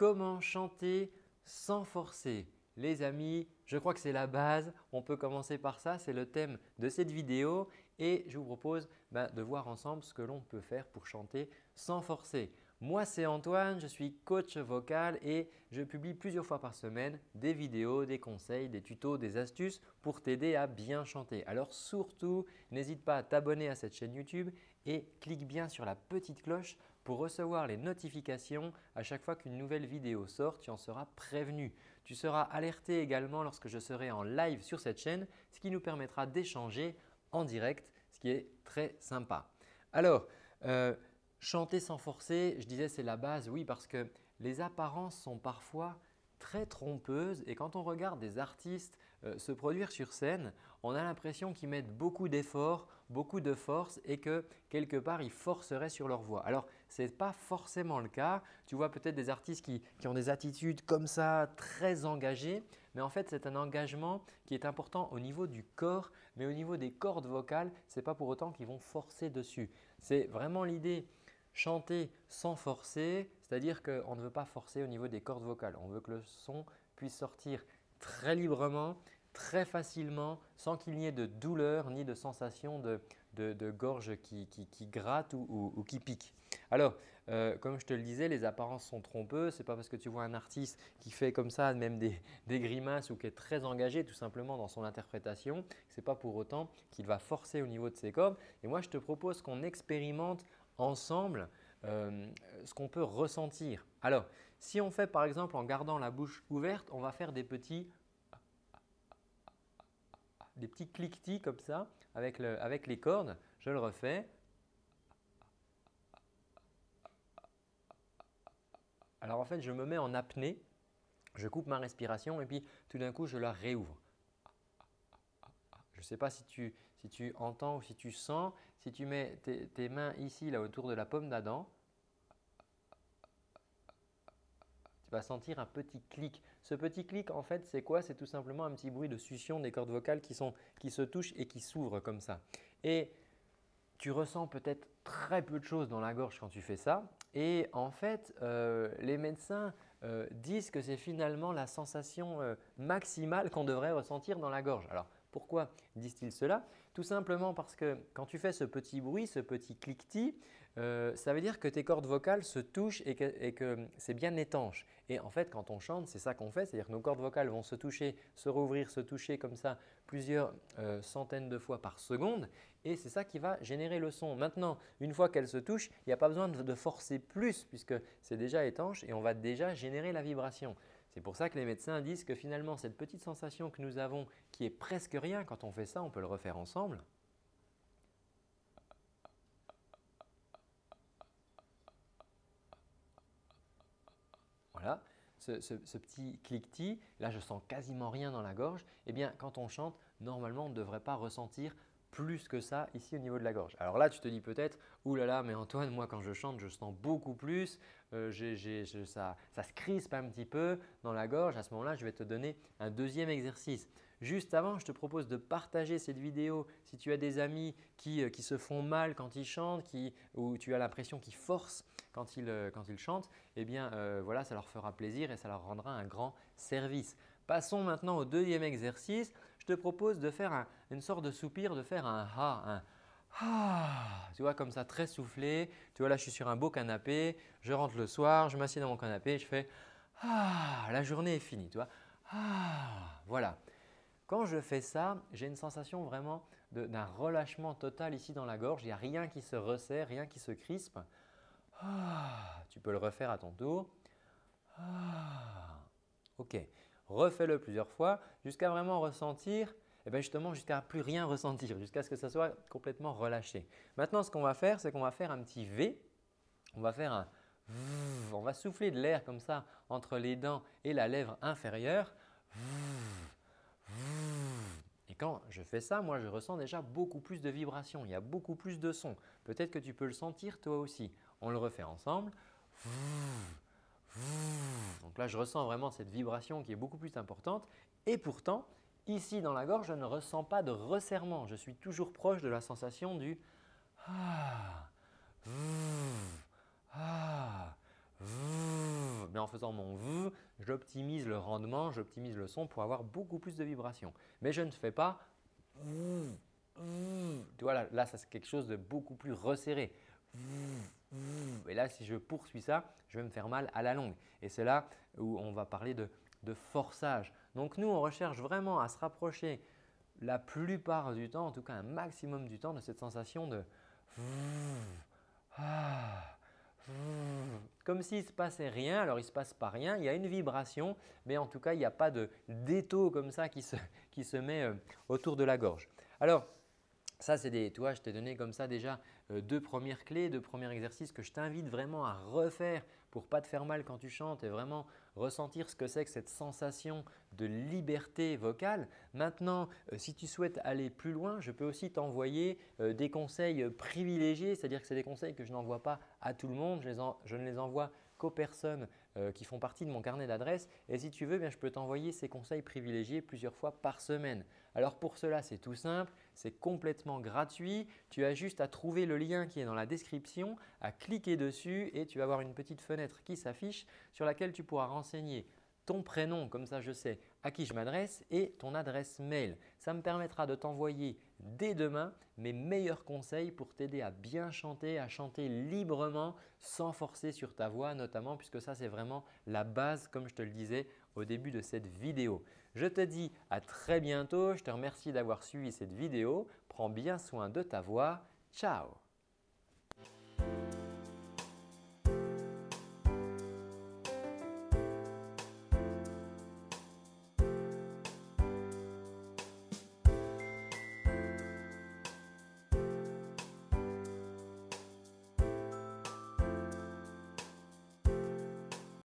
comment chanter sans forcer les amis, je crois que c'est la base. On peut commencer par ça. C'est le thème de cette vidéo et je vous propose bah, de voir ensemble ce que l'on peut faire pour chanter sans forcer. Moi, c'est Antoine, je suis coach vocal et je publie plusieurs fois par semaine des vidéos, des conseils, des tutos, des astuces pour t'aider à bien chanter. Alors surtout, n'hésite pas à t'abonner à cette chaîne YouTube et clique bien sur la petite cloche pour recevoir les notifications à chaque fois qu'une nouvelle vidéo sort, tu en seras prévenu. Tu seras alerté également lorsque je serai en live sur cette chaîne, ce qui nous permettra d'échanger en direct, ce qui est très sympa. Alors, euh, Chanter sans forcer, je disais c'est la base, oui parce que les apparences sont parfois très trompeuses et quand on regarde des artistes euh, se produire sur scène, on a l'impression qu'ils mettent beaucoup d'efforts, beaucoup de force et que quelque part ils forceraient sur leur voix. Alors ce n'est pas forcément le cas. Tu vois peut-être des artistes qui, ont des attitudes comme ça très engagées mais en fait c'est un engagement qui est important au niveau du corps mais au niveau des cordes vocales, ce n'est pas pour autant qu'ils vont forcer dessus. C'est vraiment l'idée chanter sans forcer, c'est-à-dire qu'on ne veut pas forcer au niveau des cordes vocales. On veut que le son puisse sortir très librement, très facilement, sans qu'il n'y ait de douleur ni de sensation de, gorge qui, gratte ou, qui pique. Alors, euh, comme je te le disais, les apparences sont trompeuses. Ce n'est pas parce que tu vois un artiste qui fait comme ça même des, grimaces ou qui est très engagé tout simplement dans son interprétation, ce n'est pas pour autant qu'il va forcer au niveau de ses cordes. Et moi, je te propose qu'on expérimente ensemble euh, ce qu'on peut ressentir. Alors, si on fait par exemple en gardant la bouche ouverte, on va faire des petits des petits cliquetis comme ça avec, le, avec les cordes. Je le refais. Alors en fait, je me mets en apnée, je coupe ma respiration et puis tout d'un coup, je la réouvre. Je ne sais pas si tu, entends ou si tu sens, si tu mets tes, mains ici là autour de la pomme d'Adam, tu vas sentir un petit clic. Ce petit clic en fait c'est quoi? C'est tout simplement un petit bruit de succion des cordes vocales qui, se touchent et qui s'ouvrent comme ça. Et tu ressens peut-être très peu de choses dans la gorge quand tu fais ça. Et en fait, euh, les médecins euh, disent que c'est finalement la sensation euh, maximale qu'on devrait ressentir dans la gorge. Alors, pourquoi disent-ils cela? Tout simplement parce que quand tu fais ce petit bruit, ce petit cliquetis, euh, ça veut dire que tes cordes vocales se touchent et que, c'est bien étanche. Et en fait, quand on chante, c'est ça qu'on fait, c'est-à-dire que nos cordes vocales vont se toucher, se rouvrir, se toucher comme ça plusieurs euh, centaines de fois par seconde et c'est ça qui va générer le son. Maintenant, une fois qu'elles se touchent, il n'y a pas besoin de forcer plus puisque c'est déjà étanche et on va déjà générer la vibration. C'est pour ça que les médecins disent que finalement cette petite sensation que nous avons qui est presque rien quand on fait ça, on peut le refaire ensemble. Voilà, ce, petit cliquetis, là je sens quasiment rien dans la gorge. Eh bien quand on chante, normalement on ne devrait pas ressentir plus que ça ici au niveau de la gorge. Alors là, tu te dis peut-être « Ouh là là, mais Antoine, moi quand je chante, je sens beaucoup plus, euh, ça, ça se crispe un petit peu dans la gorge. » À ce moment-là, je vais te donner un deuxième exercice. Juste avant, je te propose de partager cette vidéo si tu as des amis qui, euh, se font mal quand ils chantent qui, ou tu as l'impression qu'ils forcent quand ils, euh, quand ils chantent. Eh bien voilà, ça leur fera plaisir et ça leur rendra un grand service. Passons maintenant au deuxième exercice. Je te propose de faire une sorte de soupir, de faire un ha, un ah, tu vois comme ça très soufflé. Tu vois là je suis sur un beau canapé, je rentre le soir, je m'assieds dans mon canapé, je fais ah, la journée est finie, tu vois. Ah, voilà. Quand je fais ça, j'ai une sensation vraiment d'un relâchement total ici dans la gorge. Il n'y a rien qui se resserre, rien qui se crispe. Ah, tu peux le refaire à ton tour. Ah, ok refais-le plusieurs fois jusqu'à vraiment ressentir, et eh bien justement jusqu'à plus rien ressentir, jusqu'à ce que ça soit complètement relâché. Maintenant, ce qu'on va faire, c'est qu'on va faire un petit V. On va faire un on va souffler de l'air comme ça entre les dents et la lèvre inférieure. Et quand je fais ça, moi je ressens déjà beaucoup plus de vibrations, il y a beaucoup plus de son. Peut-être que tu peux le sentir toi aussi. On le refait ensemble. Donc là, je ressens vraiment cette vibration qui est beaucoup plus importante et pourtant, ici dans la gorge, je ne ressens pas de resserrement. Je suis toujours proche de la sensation du ah, ah, mais en faisant mon v, j'optimise le rendement, j'optimise le son pour avoir beaucoup plus de vibrations. Mais je ne fais pas tu vois, là, là c'est quelque chose de beaucoup plus resserré. Et là, si je poursuis ça, je vais me faire mal à la longue. Et c'est là où on va parler de, forçage. Donc nous, on recherche vraiment à se rapprocher la plupart du temps, en tout cas un maximum du temps de cette sensation de comme s'il ne se passait rien. Alors, il ne se passe pas rien, il y a une vibration, mais en tout cas, il n'y a pas de d'étau comme ça qui se, qui se met autour de la gorge. Alors, ça, c'est des, toi, je t'ai donné comme ça déjà deux premières clés, deux premiers exercices que je t'invite vraiment à refaire pour ne pas te faire mal quand tu chantes et vraiment ressentir ce que c'est que cette sensation de liberté vocale. Maintenant, euh, si tu souhaites aller plus loin, je peux aussi t'envoyer euh, des conseils privilégiés, c'est-à-dire que c'est des conseils que je n'envoie pas à tout le monde, je ne les envoie qu'aux personnes euh, qui font partie de mon carnet d'adresses. Et si tu veux, bien, je peux t'envoyer ces conseils privilégiés plusieurs fois par semaine. Alors pour cela, c'est tout simple, c'est complètement gratuit. Tu as juste à trouver le lien qui est dans la description, à cliquer dessus et tu vas avoir une petite fenêtre qui s'affiche sur laquelle tu pourras renseigner ton prénom, comme ça je sais à qui je m'adresse et ton adresse mail. Ça me permettra de t'envoyer dès demain mes meilleurs conseils pour t'aider à bien chanter, à chanter librement sans forcer sur ta voix notamment puisque ça c'est vraiment la base comme je te le disais au début de cette vidéo. Je te dis à très bientôt, je te remercie d'avoir suivi cette vidéo. Prends bien soin de ta voix. Ciao